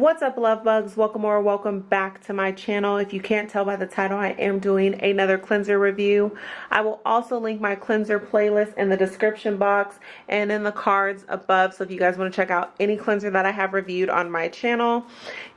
What's up love bugs? Welcome or welcome back to my channel. If you can't tell by the title, I am doing another cleanser review. I will also link my cleanser playlist in the description box and in the cards above. So if you guys want to check out any cleanser that I have reviewed on my channel.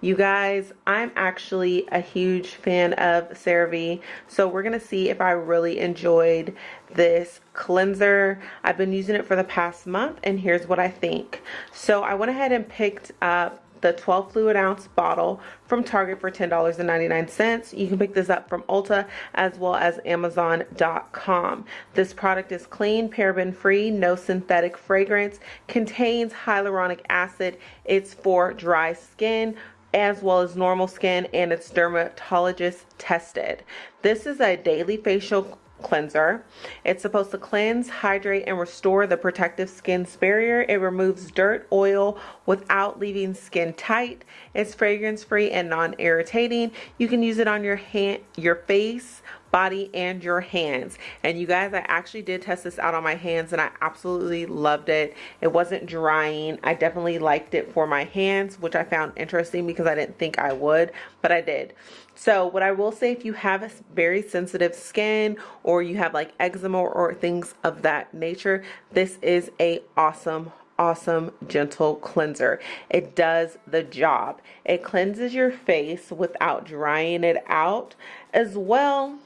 You guys, I'm actually a huge fan of CeraVe. So we're going to see if I really enjoyed this cleanser. I've been using it for the past month and here's what I think. So I went ahead and picked up the 12 fluid ounce bottle from Target for $10.99. You can pick this up from Ulta as well as Amazon.com. This product is clean, paraben free, no synthetic fragrance, contains hyaluronic acid. It's for dry skin as well as normal skin and it's dermatologist tested. This is a daily facial cleanser. It's supposed to cleanse, hydrate, and restore the protective skin's barrier. It removes dirt, oil without leaving skin tight. It's fragrance free and non-irritating. You can use it on your hand, your face, body and your hands. And you guys I actually did test this out on my hands and I absolutely loved it. It wasn't drying. I definitely liked it for my hands which I found interesting because I didn't think I would but I did. So what I will say if you have a very sensitive skin or you have like eczema or things of that nature this is a awesome awesome gentle cleanser. It does the job. It cleanses your face without drying it out as well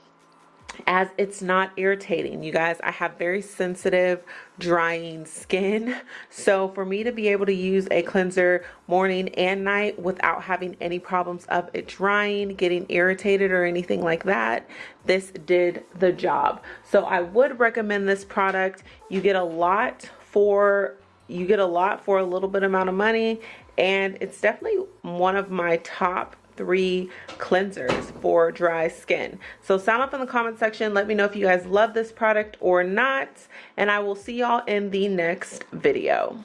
as it's not irritating. You guys, I have very sensitive, drying skin. So for me to be able to use a cleanser morning and night without having any problems of it drying, getting irritated or anything like that, this did the job. So I would recommend this product. You get a lot for you get a lot for a little bit amount of money and it's definitely one of my top three cleansers for dry skin. So sound off in the comment section. Let me know if you guys love this product or not. And I will see y'all in the next video.